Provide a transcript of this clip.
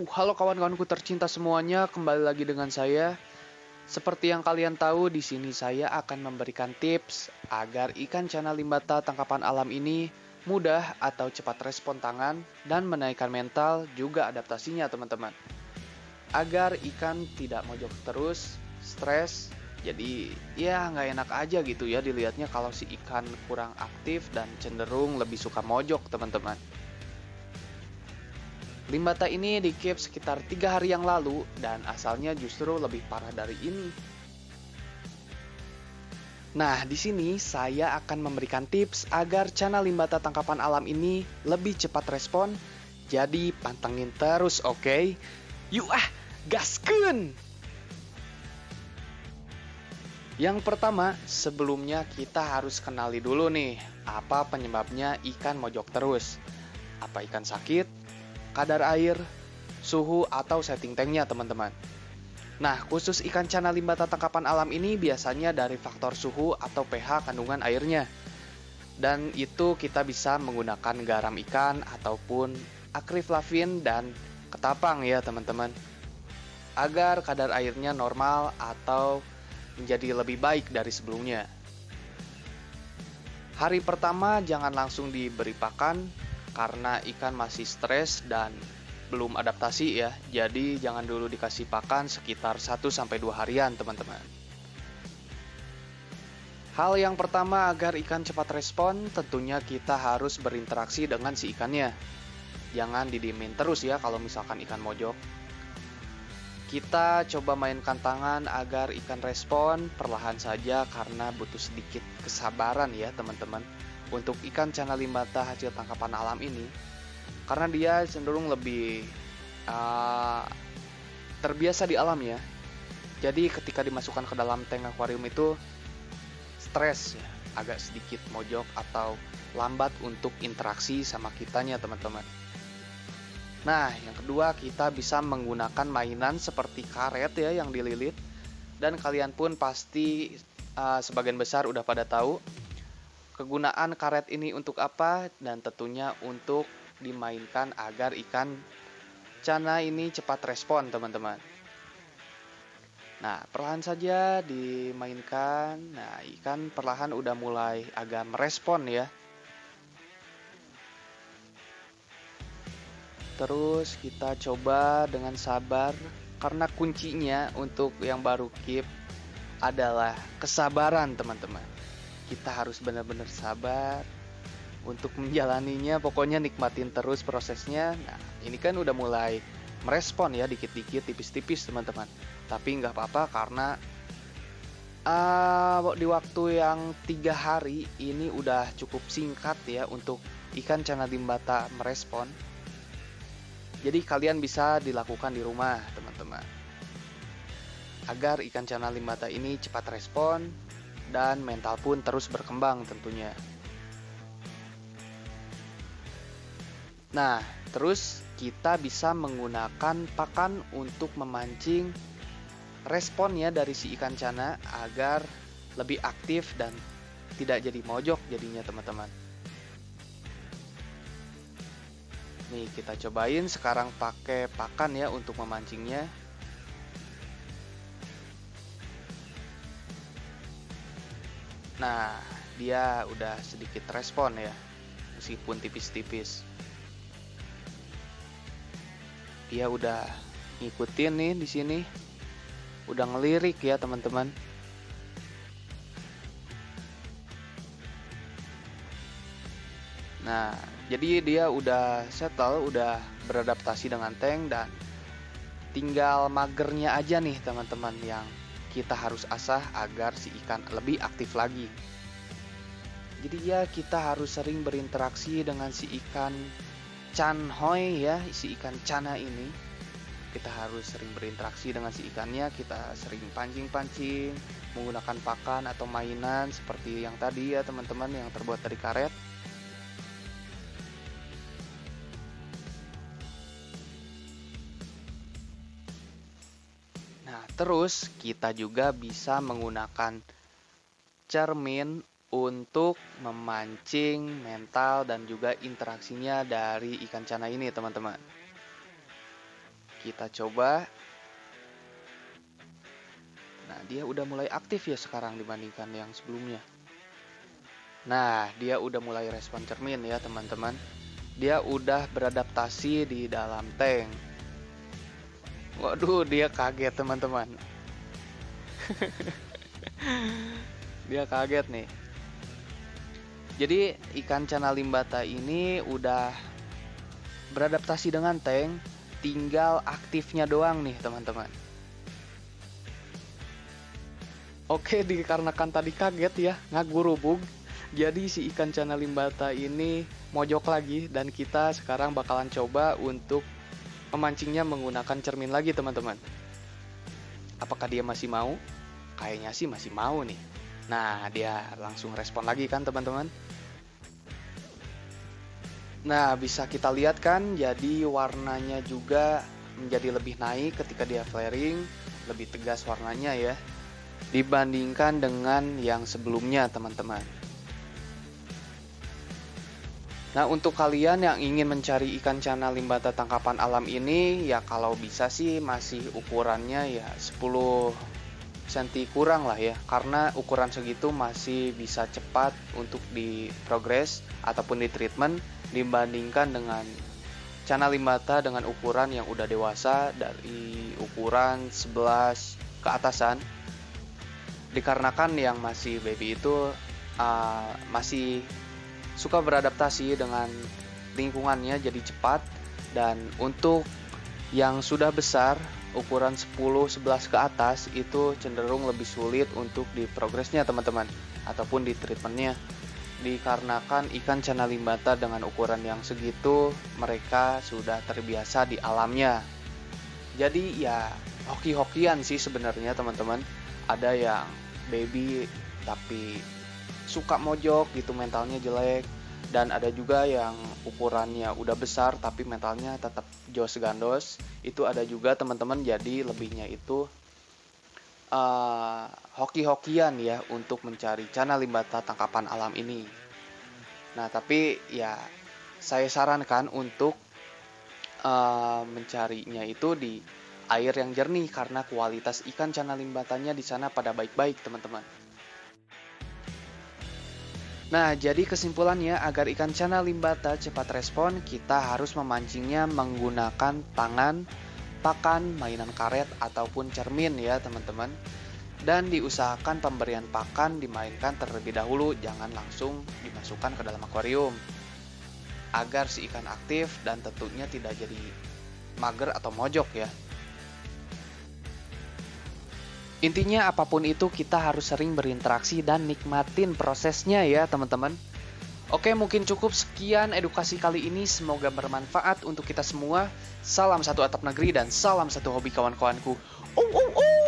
Uh, halo kawan-kawanku tercinta semuanya, kembali lagi dengan saya. Seperti yang kalian tahu, di sini saya akan memberikan tips agar ikan cana limbata tangkapan alam ini mudah atau cepat respon tangan dan menaikkan mental juga adaptasinya teman-teman. Agar ikan tidak mojok terus, stres, jadi ya nggak enak aja gitu ya dilihatnya kalau si ikan kurang aktif dan cenderung lebih suka mojok teman-teman. Limbata ini dikip sekitar tiga hari yang lalu dan asalnya justru lebih parah dari ini. Nah, di sini saya akan memberikan tips agar channel limbata tangkapan alam ini lebih cepat respon. Jadi pantengin terus, oke? Okay? Yuk ah, gaskun! Yang pertama, sebelumnya kita harus kenali dulu nih, apa penyebabnya ikan mojok terus. Apa ikan sakit? Kadar air, suhu, atau setting tanknya teman-teman. Nah, khusus ikan cana limbata tangkapan alam ini biasanya dari faktor suhu atau pH kandungan airnya. Dan itu kita bisa menggunakan garam ikan ataupun akriflavin dan ketapang ya teman-teman. Agar kadar airnya normal atau menjadi lebih baik dari sebelumnya. Hari pertama jangan langsung diberi pakan karena ikan masih stres dan belum adaptasi ya. Jadi jangan dulu dikasih pakan sekitar 1 sampai 2 harian, teman-teman. Hal yang pertama agar ikan cepat respon, tentunya kita harus berinteraksi dengan si ikannya. Jangan didiemin terus ya kalau misalkan ikan mojok. Kita coba mainkan tangan agar ikan respon perlahan saja karena butuh sedikit kesabaran ya teman-teman untuk ikan cana limbata hasil tangkapan alam ini karena dia cenderung lebih uh, terbiasa di alam ya. Jadi ketika dimasukkan ke dalam tank akuarium itu stres ya agak sedikit mojok atau lambat untuk interaksi sama kitanya teman-teman. Nah yang kedua kita bisa menggunakan mainan seperti karet ya yang dililit. Dan kalian pun pasti uh, sebagian besar udah pada tahu Kegunaan karet ini untuk apa dan tentunya untuk dimainkan agar ikan cana ini cepat respon teman-teman. Nah, perlahan saja dimainkan. Nah, ikan perlahan udah mulai agak merespon ya. Terus kita coba dengan sabar karena kuncinya untuk yang baru keep adalah kesabaran teman-teman kita harus benar-benar sabar untuk menjalaninya pokoknya nikmatin terus prosesnya. Nah ini kan udah mulai merespon ya dikit-dikit tipis-tipis teman-teman. Tapi nggak apa-apa karena uh, di waktu yang tiga hari ini udah cukup singkat ya untuk ikan cana dimbata merespon. Jadi kalian bisa dilakukan di rumah teman-teman. Agar ikan cana limbata ini cepat respon dan mental pun terus berkembang tentunya. Nah, terus kita bisa menggunakan pakan untuk memancing responnya dari si ikan cana agar lebih aktif dan tidak jadi mojok jadinya teman-teman. Nih kita cobain sekarang pakai pakan ya untuk memancingnya. Nah, dia udah sedikit respon ya, meskipun tipis-tipis. Dia udah ngikutin nih di sini, udah ngelirik ya teman-teman. Nah, jadi dia udah settle, udah beradaptasi dengan tank dan tinggal magernya aja nih teman-teman yang kita harus asah agar si ikan lebih aktif lagi. Jadi ya kita harus sering berinteraksi dengan si ikan chanhoi ya, si ikan cana ini. Kita harus sering berinteraksi dengan si ikannya, kita sering pancing-pancing, menggunakan pakan atau mainan seperti yang tadi ya teman-teman yang terbuat dari karet. Terus kita juga bisa menggunakan cermin untuk memancing mental dan juga interaksinya dari ikan cana ini teman-teman. Kita coba. Nah, dia udah mulai aktif ya sekarang dibandingkan yang sebelumnya. Nah, dia udah mulai respon cermin ya, teman-teman. Dia udah beradaptasi di dalam tank. Waduh, dia kaget, teman-teman. dia kaget nih. Jadi, ikan cana limbata ini udah beradaptasi dengan tank, tinggal aktifnya doang nih teman-teman. Oke, dikarenakan tadi kaget ya, ngagurubug. Jadi si ikan cana limbata ini mojok lagi dan kita sekarang bakalan coba untuk memancingnya menggunakan cermin lagi teman-teman. Apakah dia masih mau? Kayaknya sih masih mau nih. Nah, dia langsung respon lagi kan teman-teman. Nah, bisa kita lihat kan, jadi warnanya juga menjadi lebih naik ketika dia flaring, lebih tegas warnanya ya, dibandingkan dengan yang sebelumnya teman-teman. Nah, untuk kalian yang ingin mencari ikan cana limbata tangkapan alam ini, ya kalau bisa sih masih ukurannya ya 10 cm kurang lah ya. Karena ukuran segitu masih bisa cepat untuk di progress ataupun di treatment dibandingkan dengan cana limbata dengan ukuran yang udah dewasa dari ukuran 11 ke atasan. Dikarenakan yang masih baby itu uh, masih suka beradaptasi dengan lingkungannya jadi cepat. Dan untuk yang sudah besar ukuran 10-11 ke atas itu cenderung lebih sulit untuk di progresnya teman-teman. Ataupun di treatmentnya. Dikarenakan ikan cana limbata dengan ukuran yang segitu mereka sudah terbiasa di alamnya. Jadi ya hoki-hokian sih sebenarnya teman-teman. Ada yang baby tapi suka mojok gitu mentalnya jelek. Dan ada juga yang ukurannya udah besar tapi mentalnya tetap jos gandos. Itu ada juga teman-teman jadi lebihnya itu uh, hoki-hokian ya untuk mencari cana limbata tangkapan alam ini. Nah tapi ya saya sarankan untuk uh, mencarinya itu di air yang jernih karena kualitas ikan cana limbatanya di sana pada baik-baik teman-teman Nah, jadi kesimpulannya agar ikan cana limbata cepat respon, kita harus memancingnya menggunakan tangan, pakan, mainan karet, ataupun cermin ya teman-teman. Dan diusahakan pemberian pakan dimainkan terlebih dahulu, jangan langsung dimasukkan ke dalam akuarium. Agar si ikan aktif dan tentunya tidak jadi mager atau mojok ya. Intinya apa pun itu kita harus sering berinteraksi dan nikmatin prosesnya ya teman-teman. Oke mungkin cukup sekian edukasi kali ini semoga bermanfaat untuk kita semua. Salam satu atap negeri dan salam satu hobi kawan-kawanku. Uh, uh, uh.